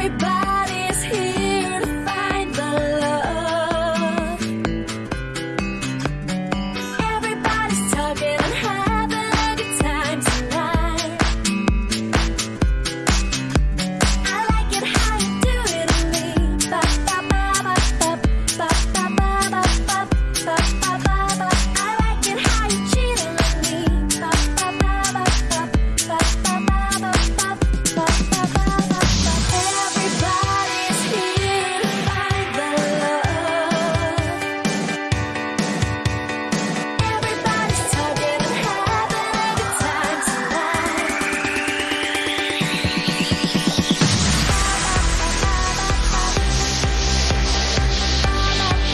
everybody.